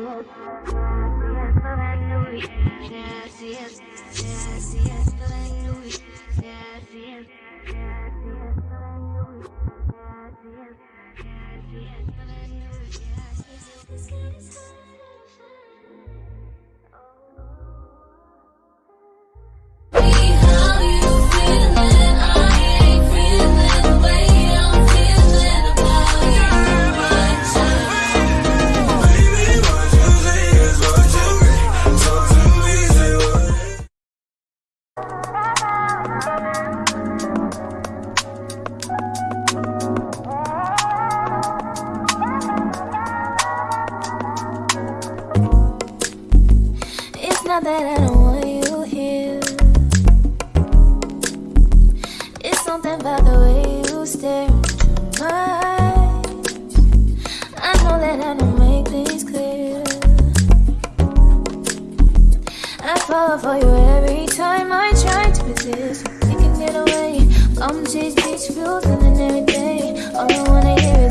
The sky is high. love for you every time I try to resist. can get away, I'm just peaceful feeling every day. All I wanna hear is.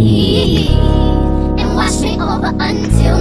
And wash me over until